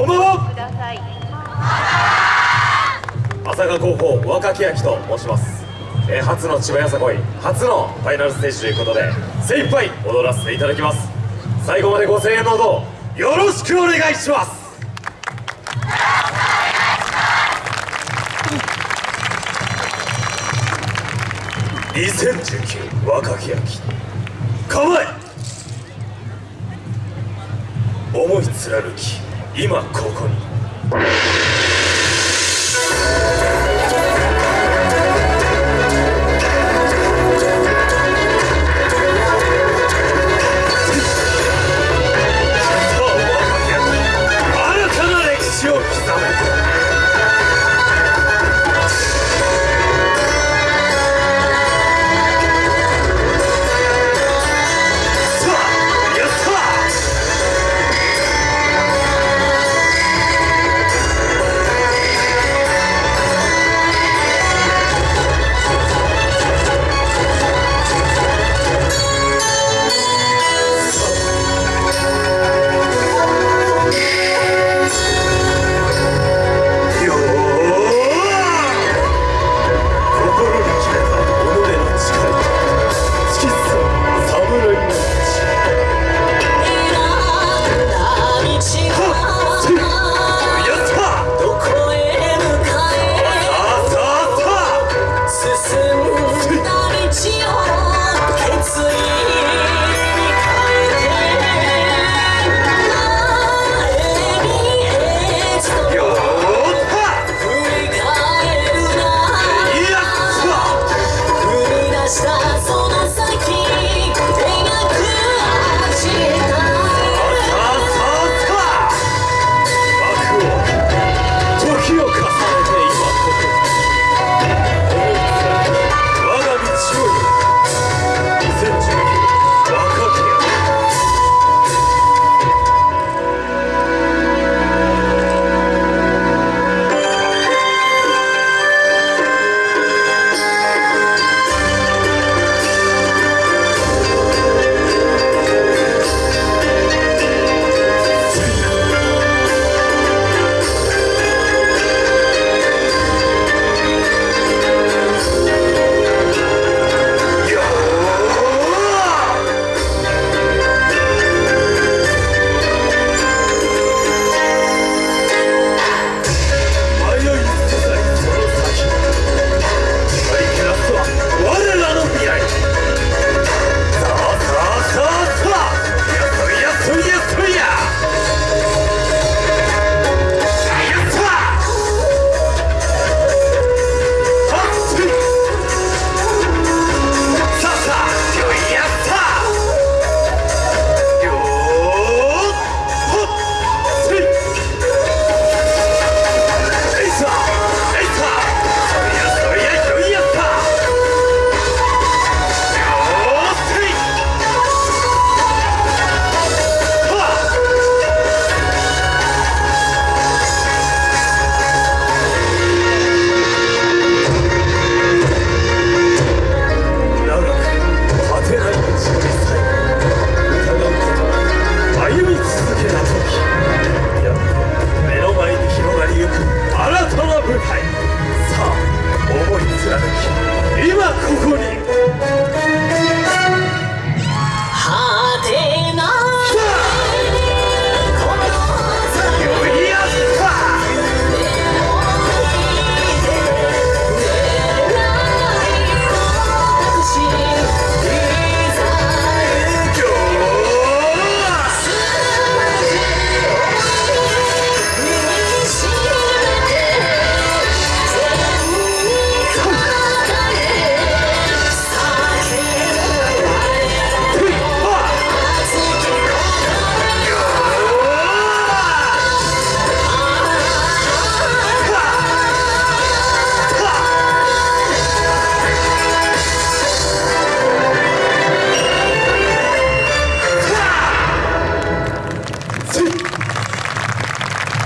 こんばんは。朝霞高校若木明と申します、えー初の千葉よさこい初のファイナルステージということで精一杯踊らせていただきます。最後までご声援のほどよろしくお願いします。2019若木明構え。思い貫き今ここに。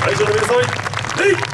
会場の皆様に礼